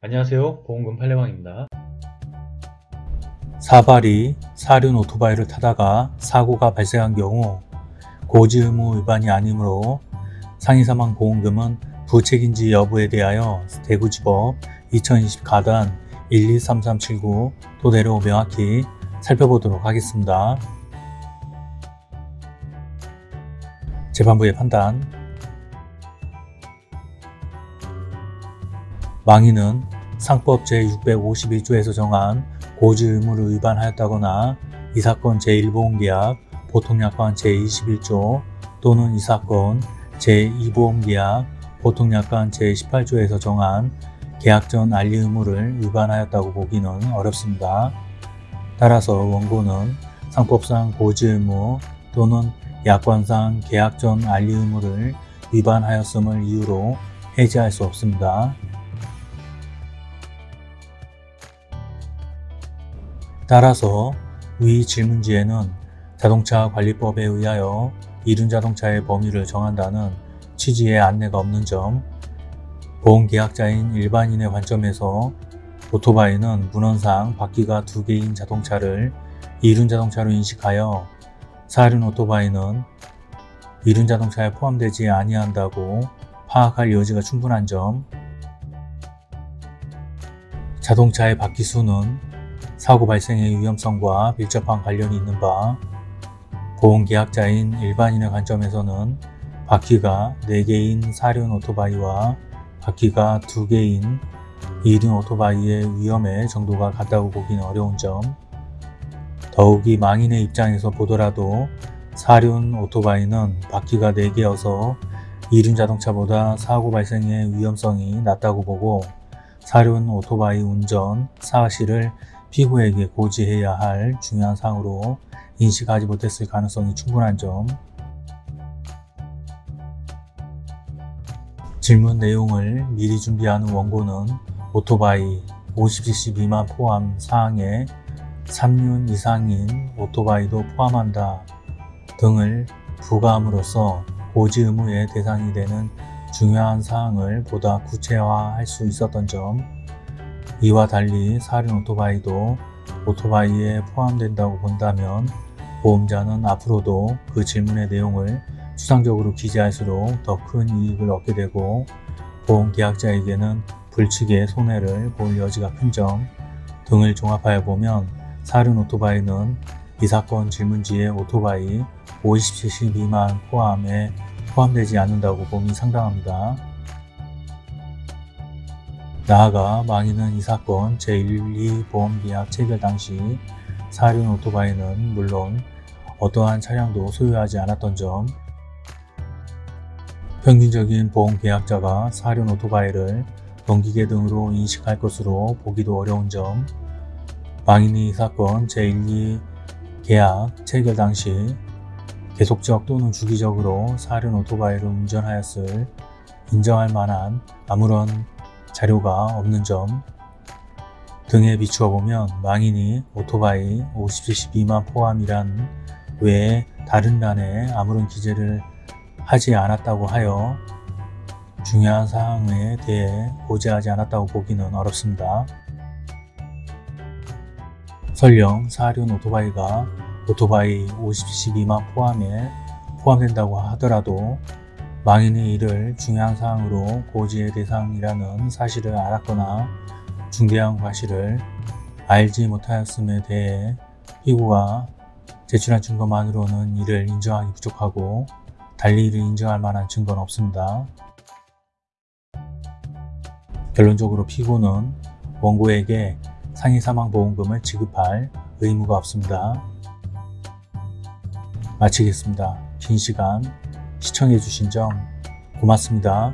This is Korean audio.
안녕하세요. 보험금 팔례방입니다. 사발이 사륜 오토바이를 타다가 사고가 발생한 경우 고지 의무 위반이 아니므로 상해 사망 보험금은 부책인지 여부에 대하여 대구지법 2020 가단 123379 토대로 명확히 살펴보도록 하겠습니다. 재판부의 판단. 망인은 상법 제651조에서 정한 고지 의무를 위반하였다거나 이 사건 제1보험계약 보통약관 제21조 또는 이 사건 제2보험계약 보통약관 제18조에서 정한 계약 전 알리 의무를 위반하였다고 보기는 어렵습니다. 따라서 원고는 상법상 고지 의무 또는 약관상 계약 전 알리 의무를 위반하였음을 이유로 해지할 수 없습니다. 따라서 위 질문지에는 자동차 관리법에 의하여 이륜자동차의 범위를 정한다는 취지의 안내가 없는 점, 보험계약자인 일반인의 관점에서 오토바이는 문헌상 바퀴가 두 개인 자동차를 이륜자동차로 인식하여 사륜 오토바이는 이륜자동차에 포함되지 아니한다고 파악할 여지가 충분한 점, 자동차의 바퀴 수는 사고 발생의 위험성과 밀접한 관련이 있는 바 보험계약자인 일반인의 관점에서는 바퀴가 4개인 사륜 오토바이와 바퀴가 2개인 이륜 오토바이의 위험의 정도가 같다고 보기는 어려운 점. 더욱이 망인의 입장에서 보더라도 사륜 오토바이는 바퀴가 4개여서 이륜 자동차보다 사고 발생의 위험성이 낮다고 보고 사륜 오토바이 운전 사실을 피고에게 고지해야 할 중요한 사항으로 인식하지 못했을 가능성이 충분한 점. 질문 내용을 미리 준비하는 원고는 오토바이 50cc 미만 포함 사항에 3륜 이상인 오토바이도 포함한다 등을 부과함으로써 고지 의무의 대상이 되는 중요한 사항을 보다 구체화할 수 있었던 점 이와 달리 사륜 오토바이도 오토바이에 포함된다고 본다면 보험자는 앞으로도 그 질문의 내용을 추상적으로 기재할수록 더 큰 이익을 얻게 되고 보험계약자에게는 불측의 손해를 볼 여지가 큰 점 등을 종합하여 보면 사륜 오토바이는 이 사건 질문지의 오토바이 50cc 미만 포함에 포함되지 않는다고 봄이 상당합니다. 나아가 망인은 이 사건 제1,2보험계약 체결 당시 사륜 오토바이는 물론 어떠한 차량도 소유하지 않았던 점 평균적인 보험계약자가 사륜 오토바이를 동기계 등으로 인식할 것으로 보기도 어려운 점 망인이 이 사건 제1, 2 계약 체결 당시 계속적 또는 주기적으로 사륜 오토바이를 운전하였을 인정할 만한 아무런 자료가 없는 점 등에 비추어 보면 망인이 오토바이 50cc 미만 포함이란 외에 다른 란에 아무런 기재를 하지 않았다고 하여 중요한 사항에 대해 고지하지 않았다고 보기는 어렵습니다. 설령 사륜 오토바이가 오토바이 50cc 미만 포함에 포함된다고 하더라도 망인이 이를 중요한 사항으로 고지의 대상이라는 사실을 알았거나 중대한 과실을 알지 못하였음에 대해 피고가 제출한 증거만으로는 이를 인정하기 부족하고 달리 이를 인정할 만한 증거는 없습니다. 결론적으로 피고는 원고에게 상해 사망 보험금을 지급할 의무가 없습니다. 마치겠습니다. 긴 시간 시청해주신 점 고맙습니다.